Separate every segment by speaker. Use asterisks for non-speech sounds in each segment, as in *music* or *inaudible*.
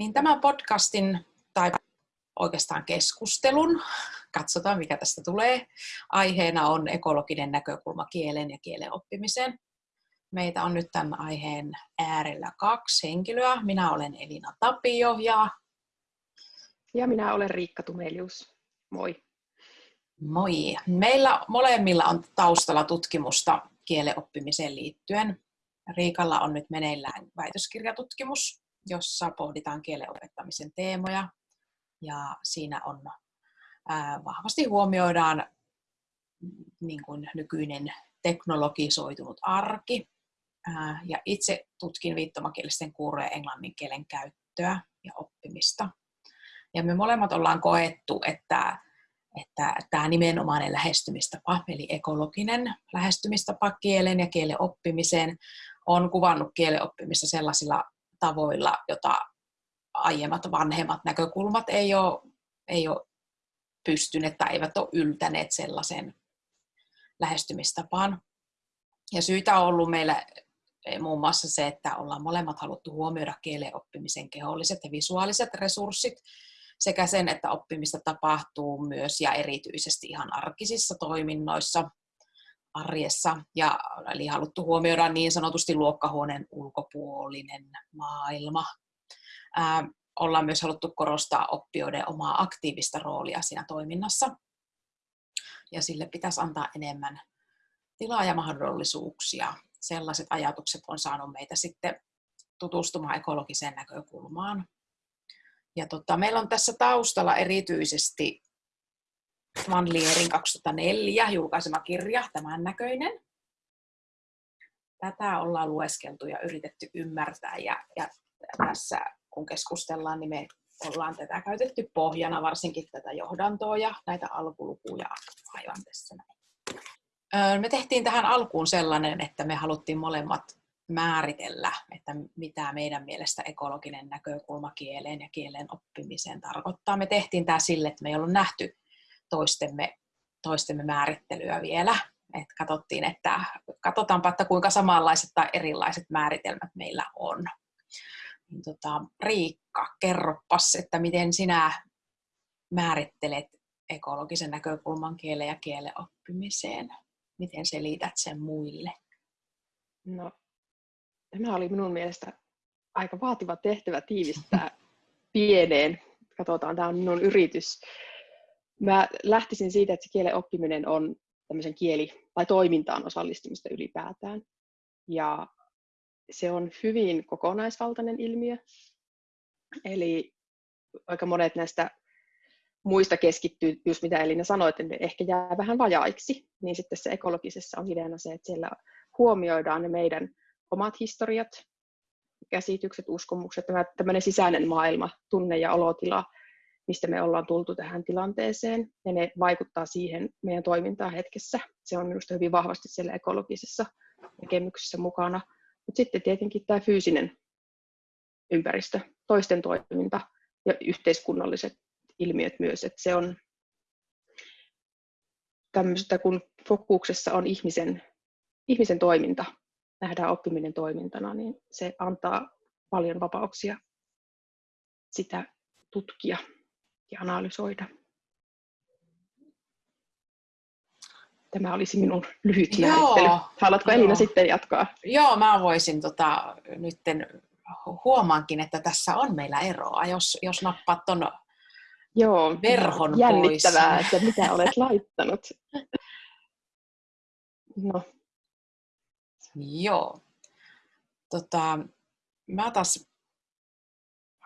Speaker 1: Niin tämän podcastin tai oikeastaan keskustelun, katsotaan mikä tästä tulee, aiheena on ekologinen näkökulma kielen ja kielen oppimiseen. Meitä on nyt tämän aiheen äärellä kaksi henkilöä. Minä olen Elina Tapio ja...
Speaker 2: Ja minä olen Riikka Tumelius. Moi.
Speaker 1: Moi. Meillä molemmilla on taustalla tutkimusta kielen oppimiseen liittyen. Riikalla on nyt meneillään väitöskirjatutkimus, jossa pohditaan kielen opettamisen teemoja. Ja siinä on ää, vahvasti huomioidaan niin kuin nykyinen teknologisoitunut arki. Ää, ja itse tutkin viittomakielisten kuurojen englannin kielen käyttöä ja oppimista. Ja me molemmat ollaan koettu, että että tämä nimenomainen lähestymistapa, eli ekologinen lähestymistapa kielen ja kielen oppimiseen, on kuvannut kielen oppimista sellaisilla tavoilla, jota aiemmat vanhemmat näkökulmat ei ole, ei ole pystyneet tai eivät ole yltäneet sellaisen lähestymistapaan. Ja syitä on ollut meillä muun muassa se, että ollaan molemmat haluttu huomioida kielen oppimisen keholliset ja visuaaliset resurssit, sekä sen, että oppimista tapahtuu myös ja erityisesti ihan arkisissa toiminnoissa arjessa. Ja eli haluttu huomioida niin sanotusti luokkahuoneen ulkopuolinen maailma. Ää, ollaan myös haluttu korostaa oppijoiden omaa aktiivista roolia siinä toiminnassa. Ja sille pitäisi antaa enemmän tilaa ja mahdollisuuksia. Sellaiset ajatukset on saanut meitä sitten tutustumaan ekologiseen näkökulmaan ja tota, meillä on tässä taustalla erityisesti Van Lierin 2004 julkaisema kirja, tämän näköinen. Tätä ollaan lueskeltu ja yritetty ymmärtää ja, ja tässä kun keskustellaan, niin me ollaan tätä käytetty pohjana, varsinkin tätä johdantoa ja näitä alkulukuja aivan tässä näin. Me tehtiin tähän alkuun sellainen, että me haluttiin molemmat määritellä, että mitä meidän mielestä ekologinen näkökulma kieleen ja kielen oppimiseen tarkoittaa. Me tehtiin tämä sille, että me ei ollut nähty toistemme, toistemme määrittelyä vielä. Et katsottiin, että katsotaanpa, että kuinka samanlaiset tai erilaiset määritelmät meillä on. Niin tota, Riikka, kerropas, että miten sinä määrittelet ekologisen näkökulman kielen ja kielen oppimiseen? Miten selität sen muille?
Speaker 2: No, tämä oli minun mielestä aika vaativa tehtävä tiivistää *laughs* pieneen. Katsotaan, tämä on minun yritys. Mä lähtisin siitä, että se kielen oppiminen on tämmöisen kieli- tai toimintaan osallistumista ylipäätään. Ja se on hyvin kokonaisvaltainen ilmiö. Eli aika monet näistä muista keskittyy, just mitä Elina sanoi, että ne ehkä jää vähän vajaiksi, niin sitten se ekologisessa on ideana se, että siellä huomioidaan ne meidän omat historiat, käsitykset, uskomukset, tämä tämmöinen sisäinen maailma, tunne ja olotila, mistä me ollaan tultu tähän tilanteeseen, ja ne vaikuttaa siihen meidän toimintaan hetkessä. Se on minusta hyvin vahvasti siellä ekologisessa näkemyksessä mukana. Mutta sitten tietenkin tämä fyysinen ympäristö, toisten toiminta ja yhteiskunnalliset ilmiöt myös, että se on tämmöistä, kun fokuksessa on ihmisen, ihmisen toiminta, nähdään oppiminen toimintana, niin se antaa paljon vapauksia sitä tutkia ja analysoida. Tämä olisi minun lyhyt määrittely. Haluatko Elina sitten jatkaa?
Speaker 1: Joo, mä voisin tota, nytten huomaankin, että tässä on meillä eroa, jos, jos nappaat tuon
Speaker 2: Joo,
Speaker 1: verhon
Speaker 2: jännittävää,
Speaker 1: pois.
Speaker 2: että mitä olet laittanut. No,
Speaker 1: Joo. Tota, mä taas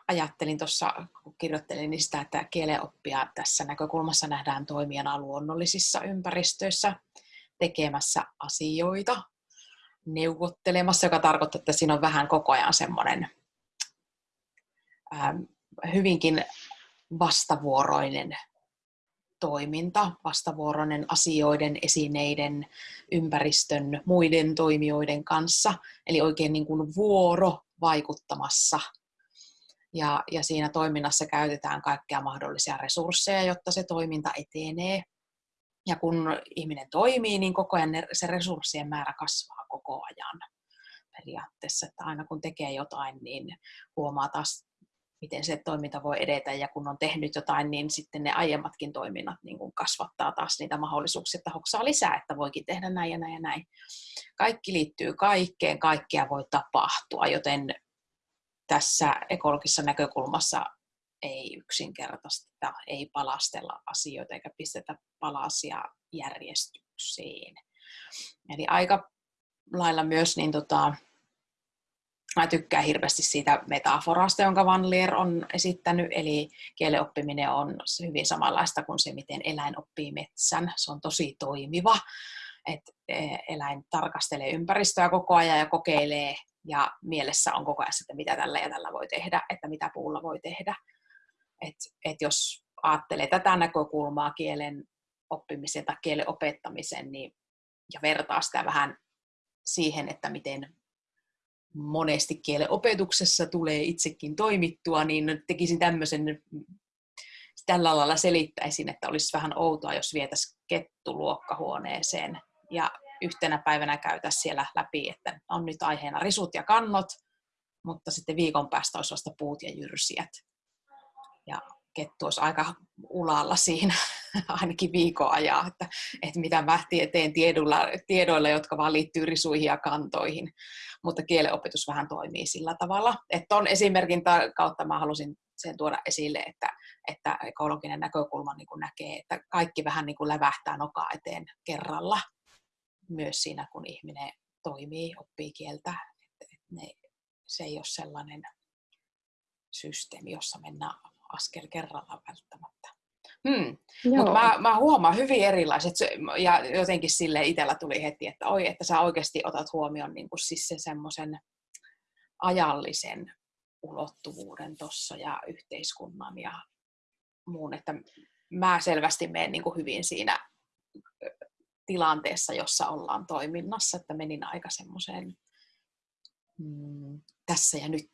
Speaker 1: ajattelin tuossa, kun kirjoittelin sitä, että kielenoppia tässä näkökulmassa nähdään toimijana luonnollisissa ympäristöissä tekemässä asioita, neuvottelemassa, joka tarkoittaa, että siinä on vähän koko ajan semmoinen hyvinkin vastavuoroinen toiminta, vastavuoroinen asioiden, esineiden, ympäristön, muiden toimijoiden kanssa, eli oikein niin kuin vuoro vaikuttamassa. Ja, ja siinä toiminnassa käytetään kaikkia mahdollisia resursseja, jotta se toiminta etenee. Ja kun ihminen toimii, niin koko ajan se resurssien määrä kasvaa koko ajan periaatteessa. Että aina kun tekee jotain, niin huomaa taas miten se toiminta voi edetä ja kun on tehnyt jotain, niin sitten ne aiemmatkin toiminnat niin kuin kasvattaa taas niitä mahdollisuuksia, että hoksaa lisää, että voikin tehdä näin ja näin ja näin. Kaikki liittyy kaikkeen, kaikkea voi tapahtua, joten tässä ekologisessa näkökulmassa ei yksinkertaisesti ei palastella asioita eikä pistetä palasia järjestykseen. Eli aika lailla myös niin tota, Mä tykkään hirveästi siitä metaforasta, jonka Van Leer on esittänyt, eli kielen oppiminen on hyvin samanlaista kuin se, miten eläin oppii metsän. Se on tosi toimiva, että e, eläin tarkastelee ympäristöä koko ajan ja kokeilee, ja mielessä on koko ajan, että mitä tällä ja tällä voi tehdä, että mitä puulla voi tehdä. Et, et jos ajattelee tätä näkökulmaa kielen oppimisen tai kielen opettamisen, niin, ja vertaa sitä vähän siihen, että miten monesti kielen opetuksessa tulee itsekin toimittua, niin tekisin tämmöisen, tällä lailla selittäisin, että olisi vähän outoa, jos vietäisiin kettu luokkahuoneeseen ja yhtenä päivänä käytäisiin siellä läpi, että on nyt aiheena risut ja kannot, mutta sitten viikon päästä olisi vasta puut ja jyrsijät. Ja kettu olisi aika ulalla siinä *laughs* ainakin viikon ajan, että, että mitä mä teen tiedoilla, tiedoilla, jotka vaan liittyy risuihin ja kantoihin. Mutta kielenopetus vähän toimii sillä tavalla. Että on esimerkin kautta mä halusin sen tuoda esille, että, että ekologinen näkökulma niin näkee, että kaikki vähän niin kuin lävähtää nokaa eteen kerralla. Myös siinä, kun ihminen toimii, oppii kieltä. Että, että ne, se ei ole sellainen systeemi, jossa mennään askel kerrallaan välttämättä. Hmm. Mutta mä, mä huomaan hyvin erilaiset, ja jotenkin sille itsellä tuli heti, että oi, että sä oikeasti otat huomioon niin kuin siis sen semmoisen ajallisen ulottuvuuden tuossa ja yhteiskunnan ja muun, että mä selvästi menen niin kuin hyvin siinä tilanteessa, jossa ollaan toiminnassa, että menin aika semmoiseen mm, tässä ja nyt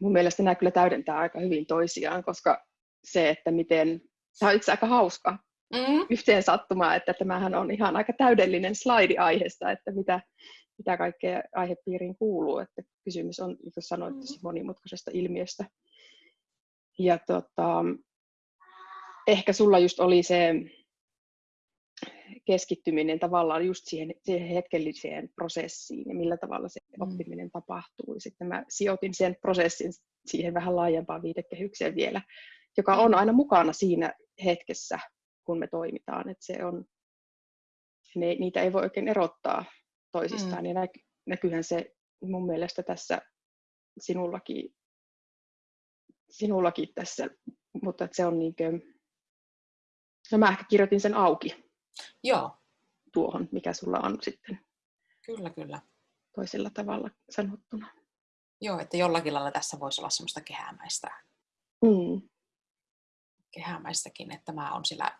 Speaker 2: mun mielestä nämä kyllä täydentää aika hyvin toisiaan, koska se, että miten, tämä on itse aika hauska mm. yhteen sattumaa, että tämähän on ihan aika täydellinen slaidi aiheesta, että mitä, mitä kaikkea aihepiiriin kuuluu, että kysymys on, niin kuin sanoit, mm. monimutkaisesta ilmiöstä. Ja tota, ehkä sulla just oli se keskittyminen tavallaan just siihen, siihen hetkelliseen prosessiin ja millä tavalla se mm. oppiminen tapahtuu. Ja sitten mä sijoitin sen prosessin siihen vähän laajempaan viitekehykseen vielä, joka on aina mukana siinä hetkessä, kun me toimitaan. Että se on, ne, niitä ei voi oikein erottaa toisistaan. Mm. Ja näky, näkyyhän se mun mielestä tässä sinullakin, sinullakin tässä, mutta se on niin kuin, no mä ehkä kirjoitin sen auki
Speaker 1: Joo.
Speaker 2: tuohon, mikä sulla on sitten.
Speaker 1: Kyllä, kyllä.
Speaker 2: Toisella tavalla sanottuna.
Speaker 1: Joo, että jollakin lailla tässä voisi olla semmoista kehämäistä.
Speaker 2: Mm.
Speaker 1: Kehämäistäkin, että mä on sillä,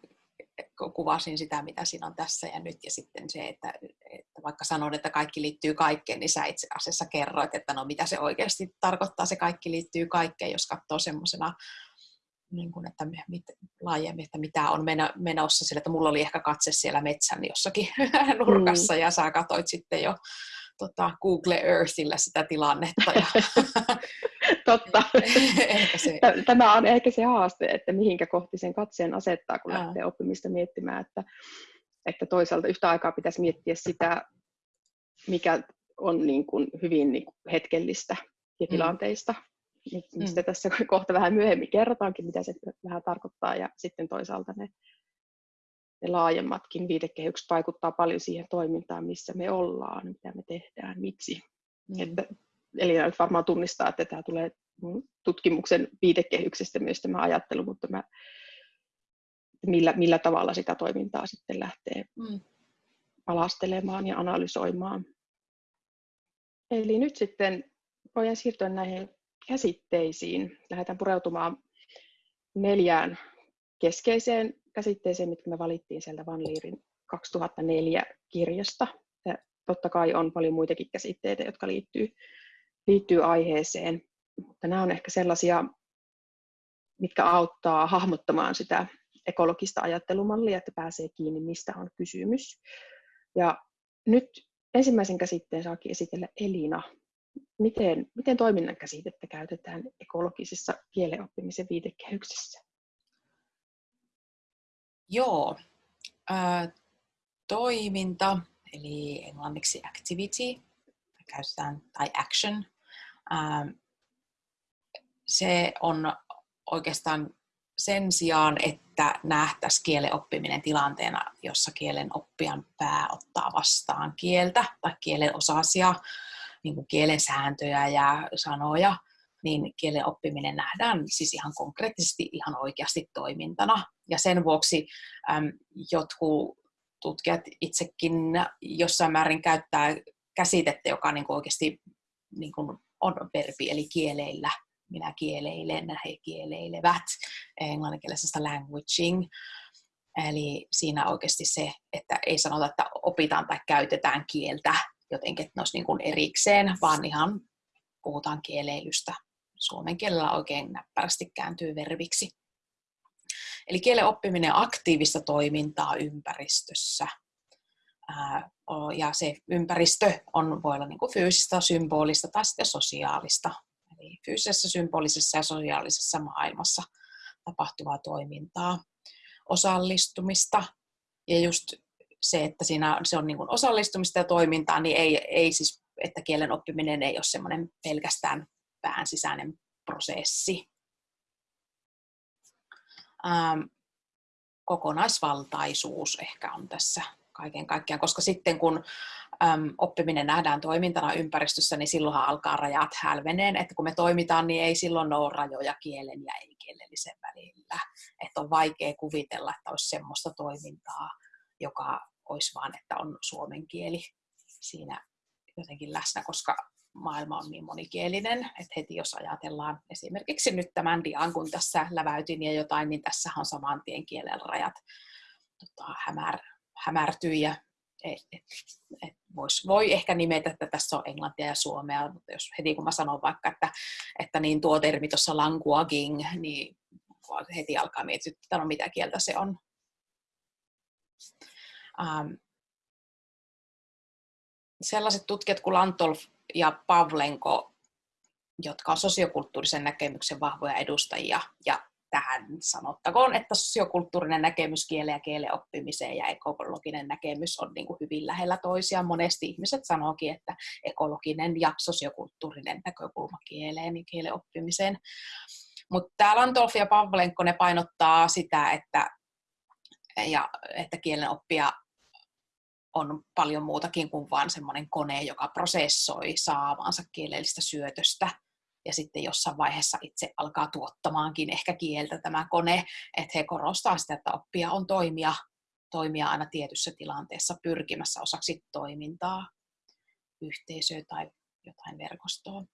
Speaker 1: kuvasin sitä, mitä siinä on tässä ja nyt, ja sitten se, että, että vaikka sanon, että kaikki liittyy kaikkeen, niin sä itse asiassa kerroit, että no mitä se oikeasti tarkoittaa, se kaikki liittyy kaikkeen, jos katsoo semmoisena niin kuin, että mit, laajemmin, että mitä on menossa sillä, että mulla oli ehkä katse siellä metsän jossakin *laughs* nurkassa mm. ja sä katsoit sitten jo tota, Google Earthillä sitä tilannetta. Ja *laughs*
Speaker 2: Totta. *laughs* se... Tämä on ehkä se haaste, että mihinkä kohti sen katseen asettaa, kun lähtee oppimista miettimään, että, että toisaalta yhtä aikaa pitäisi miettiä sitä, mikä on niin kuin hyvin niin kuin hetkellistä ja mm. Mistä mm. tässä *laughs* kohta vähän myöhemmin kerrotaankin, mitä se vähän tarkoittaa, ja sitten toisaalta ne, ne laajemmatkin viitekehykset vaikuttaa paljon siihen toimintaan, missä me ollaan, mitä me tehdään, miksi. Mm. Että, eli varmaan tunnistaa, että tämä tulee tutkimuksen viitekehyksestä myös tämä ajattelu, mutta mä, millä, millä tavalla sitä toimintaa sitten lähtee mm. palastelemaan ja analysoimaan. Eli nyt sitten voidaan siirtyä näihin käsitteisiin. Lähdetään pureutumaan neljään keskeiseen käsitteeseen, mitkä me valittiin sieltä Van Leerin 2004 kirjasta. Ja totta kai on paljon muitakin käsitteitä, jotka liittyy, liittyy aiheeseen, mutta nämä on ehkä sellaisia, mitkä auttaa hahmottamaan sitä ekologista ajattelumallia, että pääsee kiinni, mistä on kysymys. Ja nyt ensimmäisen käsitteen saakin esitellä Elina. Miten, miten toiminnan käsitettä käytetään ekologisessa kielenoppimisen viitekehyksessä?
Speaker 1: Joo, äh, toiminta, eli englanniksi activity, käytetään, tai action, äh, se on oikeastaan sen sijaan, että nähtäisiin kielen oppiminen tilanteena, jossa kielen oppijan pää ottaa vastaan kieltä tai kielen osasia, niin kuin kielen sääntöjä ja sanoja, niin kielen oppiminen nähdään siis ihan konkreettisesti ihan oikeasti toimintana. Ja sen vuoksi äm, jotkut tutkijat itsekin jossain määrin käyttää käsitettä, joka niin kuin oikeasti niin kuin on verbi, eli kieleillä minä kieleilen, he kieleilevät, englanninkielisessä languaging. Eli siinä oikeasti se, että ei sanota, että opitaan tai käytetään kieltä jotenkin, että ne olisi niin kuin erikseen, vaan ihan puhutaan kieleilystä. Suomen kielellä oikein näppärästi kääntyy verbiksi. Eli kielen oppiminen aktiivista toimintaa ympäristössä. Ja se ympäristö on, voi olla niin kuin fyysistä, symbolista tai sitten sosiaalista eli fyysisessä, symbolisessa ja sosiaalisessa maailmassa tapahtuvaa toimintaa, osallistumista ja just se, että siinä se on niin kuin osallistumista ja toimintaa, niin ei, ei siis, että kielen oppiminen ei ole semmoinen pelkästään pään sisäinen prosessi. Ähm, kokonaisvaltaisuus ehkä on tässä kaiken kaikkiaan, koska sitten kun äm, oppiminen nähdään toimintana ympäristössä, niin silloinhan alkaa rajat hälveneen, että kun me toimitaan, niin ei silloin ole rajoja kielen ja ei-kielellisen välillä. Että on vaikea kuvitella, että olisi semmoista toimintaa, joka olisi vaan, että on suomen kieli siinä jotenkin läsnä, koska maailma on niin monikielinen, että heti jos ajatellaan esimerkiksi nyt tämän dian, kun tässä läväytin ja jotain, niin tässä on saman tien kielen rajat tota, hämär, hämärtyy ja et, et, et vois, voi ehkä nimetä, että tässä on englantia ja suomea, mutta jos heti kun mä sanon vaikka, että, että niin tuo termi tuossa languaging, niin heti alkaa mietityttää, no mitä kieltä se on. Ähm, sellaiset tutkijat kuin Lantolf ja Pavlenko, jotka on sosiokulttuurisen näkemyksen vahvoja edustajia ja tähän sanottakoon, että sosiokulttuurinen näkemys kielen ja kielen oppimiseen ja ekologinen näkemys on niin kuin hyvin lähellä toisiaan. Monesti ihmiset sanookin, että ekologinen ja sosiokulttuurinen näkökulma kieleen ja kielen oppimiseen. Mutta tämä Lantolf ja Pavlenko ne painottaa sitä, että, ja, että kielen oppia on paljon muutakin kuin vain semmoinen kone, joka prosessoi saamaansa kielellistä syötöstä ja sitten jossain vaiheessa itse alkaa tuottamaankin ehkä kieltä tämä kone, että he korostaa sitä, että oppia on toimia, toimia aina tietyssä tilanteessa pyrkimässä osaksi toimintaa, yhteisöä tai jotain verkostoa.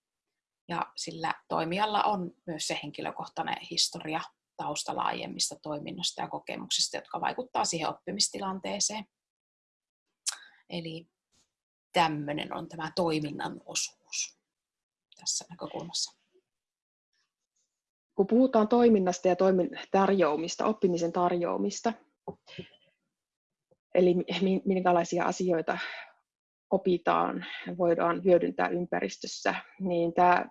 Speaker 1: Ja sillä toimijalla on myös se henkilökohtainen historia taustalla aiemmista toiminnosta ja kokemuksista, jotka vaikuttaa siihen oppimistilanteeseen. Eli tämmöinen on tämä toiminnan osuus tässä näkökulmassa?
Speaker 2: Kun puhutaan toiminnasta ja toimin tarjoamista, oppimisen tarjoamista, eli minkälaisia asioita opitaan voidaan hyödyntää ympäristössä, niin tämä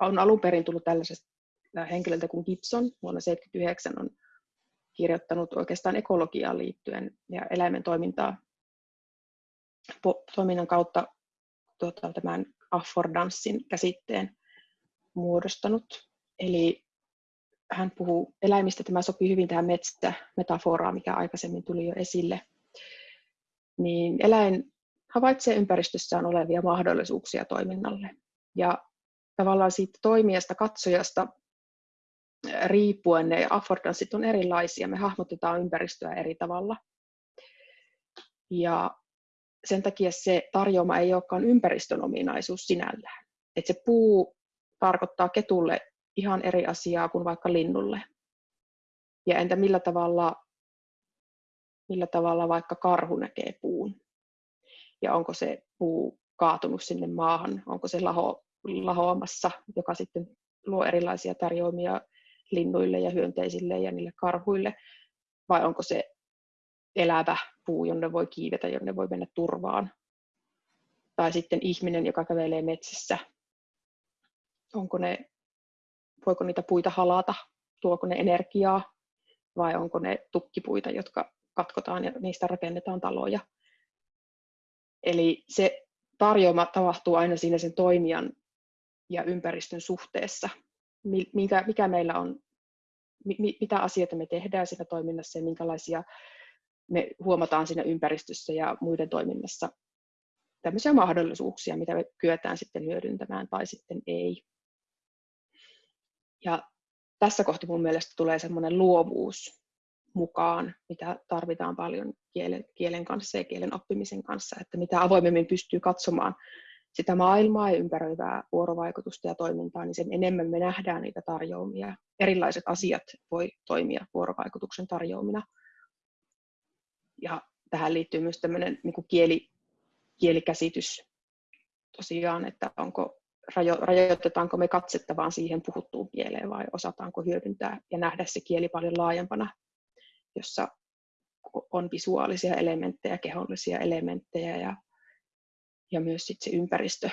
Speaker 2: on alun perin tullut tällaisesta henkilöltä kuin Gibson vuonna 1979 on kirjoittanut oikeastaan ekologiaan liittyen ja eläimen toimintaa toiminnan kautta tuota, tämän affordanssin käsitteen muodostanut. Eli hän puhuu eläimistä, tämä sopii hyvin tähän metsämetaforaan, mikä aikaisemmin tuli jo esille. Niin eläin havaitsee ympäristössään olevia mahdollisuuksia toiminnalle. Ja tavallaan siitä toimijasta, katsojasta riippuen ne affordanssit on erilaisia. Me hahmotetaan ympäristöä eri tavalla. Ja sen takia se tarjoama ei olekaan ympäristön ominaisuus sinällään. Et se puu tarkoittaa ketulle ihan eri asiaa kuin vaikka linnulle. Ja entä millä tavalla, millä tavalla vaikka karhu näkee puun? Ja onko se puu kaatunut sinne maahan? Onko se laho, lahoamassa, joka sitten luo erilaisia tarjoamia linnuille ja hyönteisille ja niille karhuille? Vai onko se elävä puu, jonne voi kiivetä, jonne voi mennä turvaan. Tai sitten ihminen, joka kävelee metsässä. Onko ne, voiko niitä puita halata, tuoko ne energiaa vai onko ne tukkipuita, jotka katkotaan ja niistä rakennetaan taloja. Eli se tarjoama tapahtuu aina siinä sen toimijan ja ympäristön suhteessa. Mikä, mikä meillä on, mitä asioita me tehdään siinä toiminnassa ja minkälaisia me huomataan siinä ympäristössä ja muiden toiminnassa tämmöisiä mahdollisuuksia, mitä me kyetään sitten hyödyntämään tai sitten ei. Ja tässä kohti mun mielestä tulee semmoinen luovuus mukaan, mitä tarvitaan paljon kielen, kielen kanssa ja kielen oppimisen kanssa, että mitä avoimemmin pystyy katsomaan sitä maailmaa ja ympäröivää vuorovaikutusta ja toimintaa, niin sen enemmän me nähdään niitä tarjoamia. Erilaiset asiat voi toimia vuorovaikutuksen tarjoamina. Ja tähän liittyy myös tämmöinen niin kuin kieli, kielikäsitys tosiaan, että onko, rajo, rajoitetaanko me katsetta vaan siihen puhuttuun kieleen vai osataanko hyödyntää ja nähdä se kieli paljon laajempana, jossa on visuaalisia elementtejä, kehollisia elementtejä ja, ja myös sit se ympäristö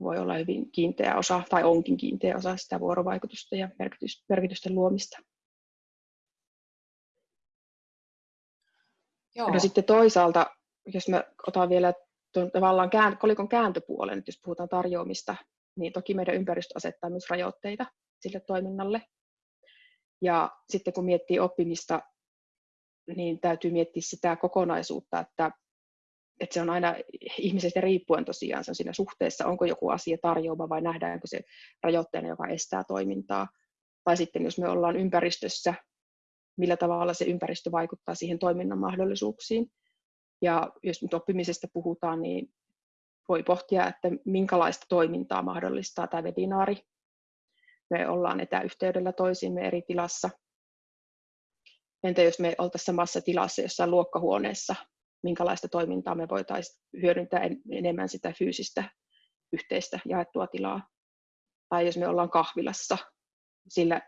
Speaker 2: voi olla hyvin kiinteä osa, tai onkin kiinteä osa sitä vuorovaikutusta ja merkitysten luomista. Joo. No sitten toisaalta, jos mä otan vielä tuon tavallaan kään, kolikon kääntöpuolen, että jos puhutaan tarjoamista, niin toki meidän ympäristö asettaa myös rajoitteita sille toiminnalle. Ja sitten kun miettii oppimista, niin täytyy miettiä sitä kokonaisuutta, että, että se on aina ihmisestä riippuen tosiaan se on siinä suhteessa, onko joku asia tarjoama vai nähdäänkö se rajoitteena, joka estää toimintaa. Tai sitten jos me ollaan ympäristössä, millä tavalla se ympäristö vaikuttaa siihen toiminnan mahdollisuuksiin. Ja jos nyt oppimisesta puhutaan, niin voi pohtia, että minkälaista toimintaa mahdollistaa tämä webinaari. Me ollaan etäyhteydellä toisiimme eri tilassa. Entä jos me oltaisiin samassa tilassa jossain luokkahuoneessa, minkälaista toimintaa me voitaisiin hyödyntää enemmän sitä fyysistä yhteistä jaettua tilaa. Tai jos me ollaan kahvilassa, sillä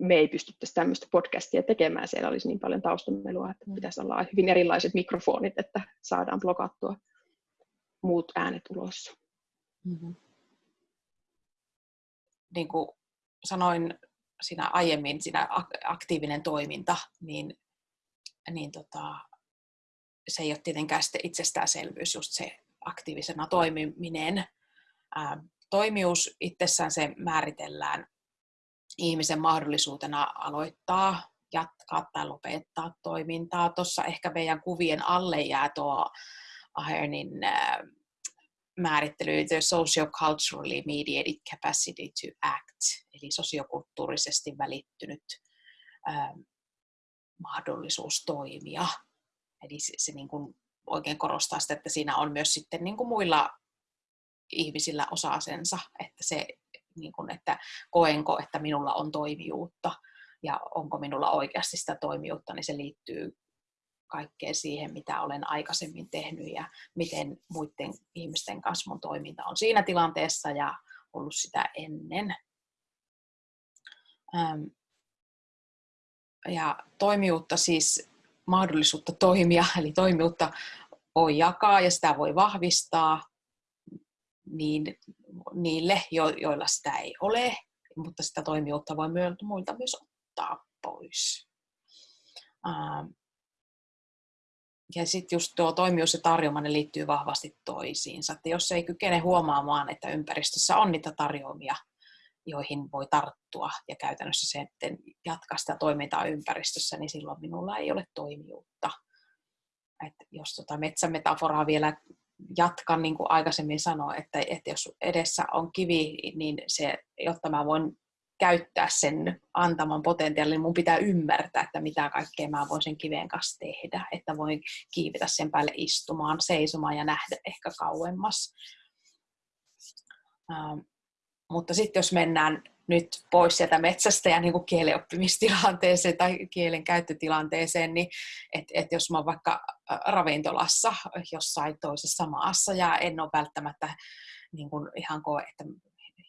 Speaker 2: me ei pystyttäisi tämmöistä podcastia tekemään. Siellä olisi niin paljon taustamelua, että mm. pitäisi olla hyvin erilaiset mikrofonit, että saadaan blokattua muut äänet ulos. Mm-hmm.
Speaker 1: Niin kuin sanoin siinä aiemmin, siinä aktiivinen toiminta, niin, niin tota, se ei ole tietenkään itsestäänselvyys, just se aktiivisena toimiminen. Ää, toimijuus itsessään se määritellään ihmisen mahdollisuutena aloittaa, jatkaa tai lopettaa toimintaa. Tuossa ehkä meidän kuvien alle jää tuo Ahernin äh, määrittely, the socioculturally mediated capacity to act, eli sosiokulttuurisesti välittynyt äh, mahdollisuus toimia. Eli se, se niin kuin oikein korostaa sitä, että siinä on myös sitten niin kuin muilla ihmisillä osasensa, että se niin kuin, että koenko, että minulla on toimijuutta ja onko minulla oikeasti sitä toimijuutta, niin se liittyy kaikkeen siihen, mitä olen aikaisemmin tehnyt ja miten muiden ihmisten kanssa mun toiminta on siinä tilanteessa ja ollut sitä ennen. Ja toimijuutta siis mahdollisuutta toimia, *laughs* eli toimijuutta voi jakaa ja sitä voi vahvistaa niin niille, joilla sitä ei ole, mutta sitä toimijuutta voi muilta myös ottaa pois. Ja sitten just tuo toimijuus ja tarjoama, ne liittyy vahvasti toisiinsa. Että jos ei kykene huomaamaan, että ympäristössä on niitä tarjoamia, joihin voi tarttua ja käytännössä sitten jatkaa sitä toimintaa ympäristössä, niin silloin minulla ei ole toimijuutta. Et jos tota metsämetaforaa vielä jatkan, niin kuin aikaisemmin sanoin, että, että jos edessä on kivi, niin se, jotta mä voin käyttää sen antaman potentiaalin, niin mun pitää ymmärtää, että mitä kaikkea mä voin sen kiven kanssa tehdä, että voin kiivetä sen päälle istumaan, seisomaan ja nähdä ehkä kauemmas. Ähm, mutta sitten jos mennään nyt pois sieltä metsästä ja niin kuin kielenoppimistilanteeseen tai kielen käyttötilanteeseen, niin että et jos mä oon vaikka ravintolassa jossain toisessa maassa ja en ole välttämättä niin kuin ihan koe, että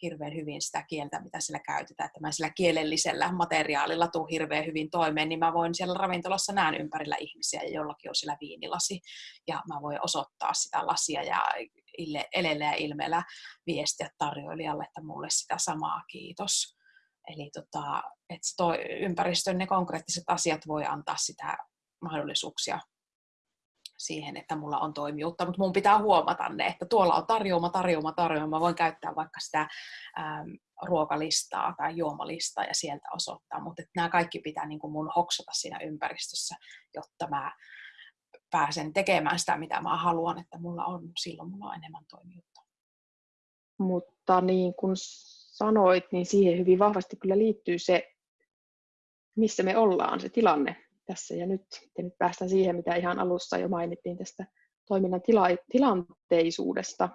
Speaker 1: hirveän hyvin sitä kieltä, mitä sillä käytetään, että mä sillä kielellisellä materiaalilla tuu hirveän hyvin toimeen, niin mä voin siellä ravintolassa näen ympärillä ihmisiä ja jollakin on sillä viinilasi ja mä voin osoittaa sitä lasia ja elellä ja ilmeellä viestiä tarjoilijalle, että mulle sitä samaa kiitos. Eli tota, että toi ympäristön ne konkreettiset asiat voi antaa sitä mahdollisuuksia siihen, että mulla on toimijuutta, mutta mun pitää huomata ne, että tuolla on tarjoama, tarjoama, tarjoama. Mä voin käyttää vaikka sitä ähm, ruokalistaa tai juomalistaa ja sieltä osoittaa, mutta nämä kaikki pitää niin kuin mun hoksata siinä ympäristössä, jotta mä pääsen tekemään sitä, mitä mä haluan, että mulla on, silloin mulla on enemmän toimijuutta.
Speaker 2: Mutta niin kuin sanoit, niin siihen hyvin vahvasti kyllä liittyy se, missä me ollaan, se tilanne tässä ja nyt. Ja nyt päästään siihen, mitä ihan alussa jo mainittiin tästä toiminnan tila- tilanteisuudesta.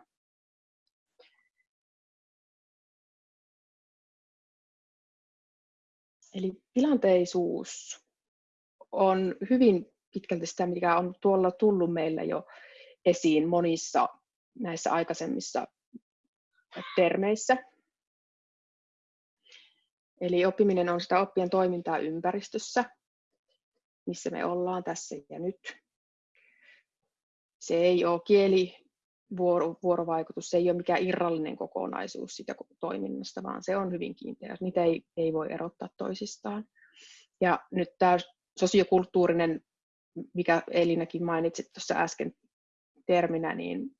Speaker 2: Eli tilanteisuus on hyvin pitkälti sitä, mikä on tuolla tullut meillä jo esiin monissa näissä aikaisemmissa termeissä. Eli oppiminen on sitä oppien toimintaa ympäristössä, missä me ollaan tässä ja nyt. Se ei ole kieli vuorovaikutus, se ei ole mikään irrallinen kokonaisuus sitä toiminnasta, vaan se on hyvin kiinteä. Niitä ei, ei voi erottaa toisistaan. Ja nyt tämä sosiokulttuurinen, mikä Elinäkin mainitsit tuossa äsken terminä, niin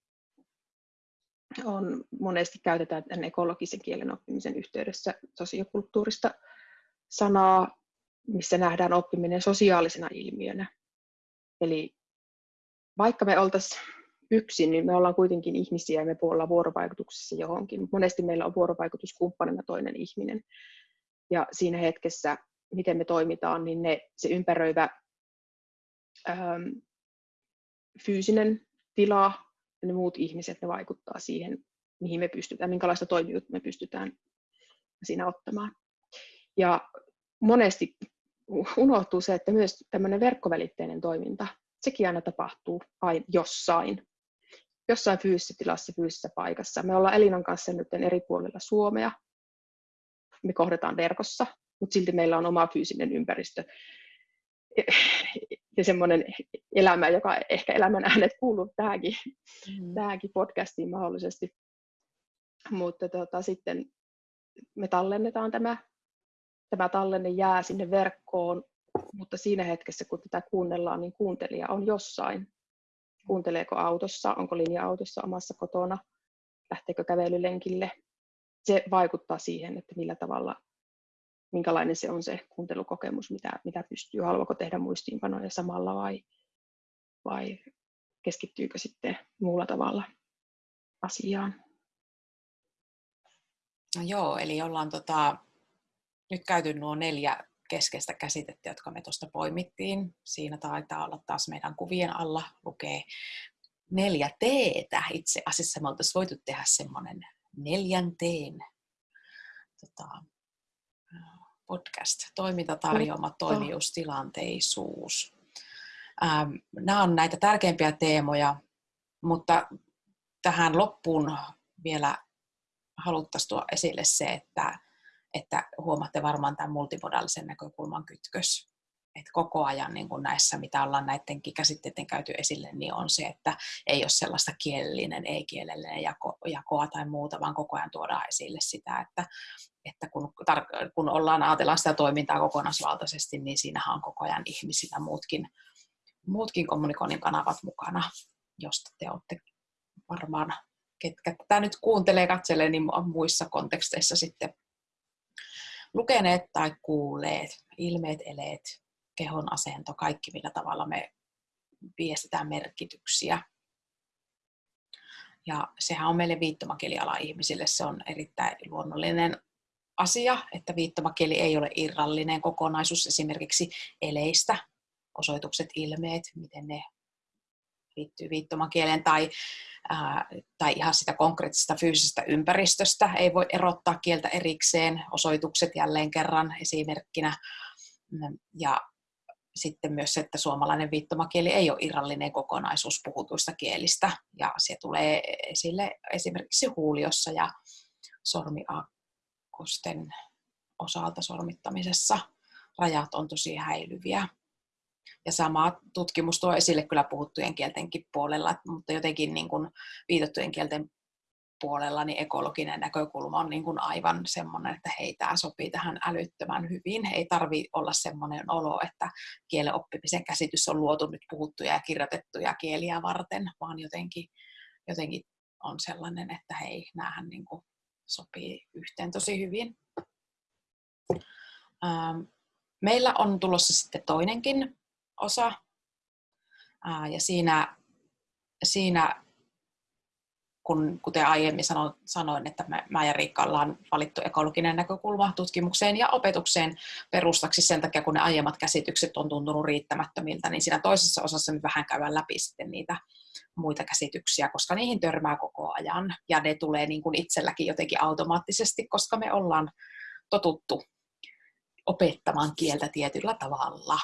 Speaker 2: on monesti käytetään tämän ekologisen kielen oppimisen yhteydessä sosiokulttuurista sanaa, missä nähdään oppiminen sosiaalisena ilmiönä. Eli vaikka me oltaisiin yksin, niin me ollaan kuitenkin ihmisiä ja me ollaan vuorovaikutuksessa johonkin. Monesti meillä on vuorovaikutuskumppanina toinen ihminen. Ja siinä hetkessä, miten me toimitaan, niin ne, se ympäröivä ähm, fyysinen tila ja ne muut ihmiset, ne vaikuttaa siihen, mihin me pystytään, minkälaista toimijuutta me pystytään siinä ottamaan. Ja monesti unohtuu se, että myös tämmöinen verkkovälitteinen toiminta, sekin aina tapahtuu aina jossain jossain fyysisessä tilassa, fyysisessä paikassa. Me ollaan Elinan kanssa nyt eri puolilla Suomea. Me kohdataan verkossa, mutta silti meillä on oma fyysinen ympäristö ja semmoinen elämä, joka ehkä elämän äänet kuuluu tähänkin, mm. tähänkin podcastiin mahdollisesti. Mutta tota, sitten me tallennetaan tämä, tämä tallenne jää sinne verkkoon, mutta siinä hetkessä, kun tätä kuunnellaan, niin kuuntelija on jossain kuunteleeko autossa, onko linja-autossa omassa kotona, lähteekö kävelylenkille. Se vaikuttaa siihen, että millä tavalla, minkälainen se on se kuuntelukokemus, mitä, mitä pystyy, haluaako tehdä muistiinpanoja samalla vai, vai keskittyykö sitten muulla tavalla asiaan.
Speaker 1: No joo, eli ollaan tota, nyt käyty nuo neljä keskeistä käsitettä, jotka me tuosta poimittiin. Siinä taitaa olla taas meidän kuvien alla lukee neljä teetä. Itse asiassa me oltaisiin voitu tehdä semmoinen neljän teen tota, podcast, toimintatarjoama, toimijuus, tilanteisuus. Ähm, nämä on näitä tärkeimpiä teemoja, mutta tähän loppuun vielä haluttaisiin tuoda esille se, että että huomaatte varmaan tämän multimodaalisen näkökulman kytkös. Että koko ajan niin kuin näissä, mitä ollaan näidenkin käsitteiden käyty esille, niin on se, että ei ole sellaista kielellinen, ei-kielellinen jako, jakoa tai muuta, vaan koko ajan tuodaan esille sitä, että, että kun, tar- kun ollaan ajatellaan sitä toimintaa kokonaisvaltaisesti, niin siinähän on koko ajan ihmisillä muutkin, muutkin kommunikoinnin kanavat mukana, josta te olette varmaan, ketkä tätä nyt kuuntelee, katselee, niin muissa konteksteissa sitten lukeneet tai kuulleet, ilmeet, eleet, kehon asento, kaikki millä tavalla me viestitään merkityksiä. Ja sehän on meille viittomakieliala ihmisille, se on erittäin luonnollinen asia, että viittomakieli ei ole irrallinen kokonaisuus esimerkiksi eleistä, osoitukset, ilmeet, miten ne liittyy viittomakieleen tai, ää, tai ihan sitä konkreettisesta fyysisestä ympäristöstä. Ei voi erottaa kieltä erikseen, osoitukset jälleen kerran esimerkkinä. Ja sitten myös se, että suomalainen viittomakieli ei ole irrallinen kokonaisuus puhutuista kielistä. Ja se tulee esille esimerkiksi huuliossa ja sormiakkosten osalta sormittamisessa. Rajat on tosi häilyviä. Ja sama tutkimus tuo esille kyllä puhuttujen kieltenkin puolella, mutta jotenkin niin kuin viitattujen kielten puolella niin ekologinen näkökulma on niin kuin aivan semmoinen, että hei, tämä sopii tähän älyttömän hyvin. Ei tarvi olla semmoinen olo, että kielen oppimisen käsitys on luotu nyt puhuttuja ja kirjoitettuja kieliä varten, vaan jotenkin, jotenkin on sellainen, että hei, näähän niin kuin sopii yhteen tosi hyvin. Ähm, meillä on tulossa sitten toinenkin osa, ja siinä, siinä kun, kuten aiemmin sanoin, sanoin että me, mä ja Riikka ollaan valittu ekologinen näkökulma tutkimukseen ja opetukseen perustaksi sen takia, kun ne aiemmat käsitykset on tuntunut riittämättömiltä, niin siinä toisessa osassa me vähän käydään läpi sitten niitä muita käsityksiä, koska niihin törmää koko ajan ja ne tulee niin kuin itselläkin jotenkin automaattisesti, koska me ollaan totuttu opettamaan kieltä tietyllä tavalla.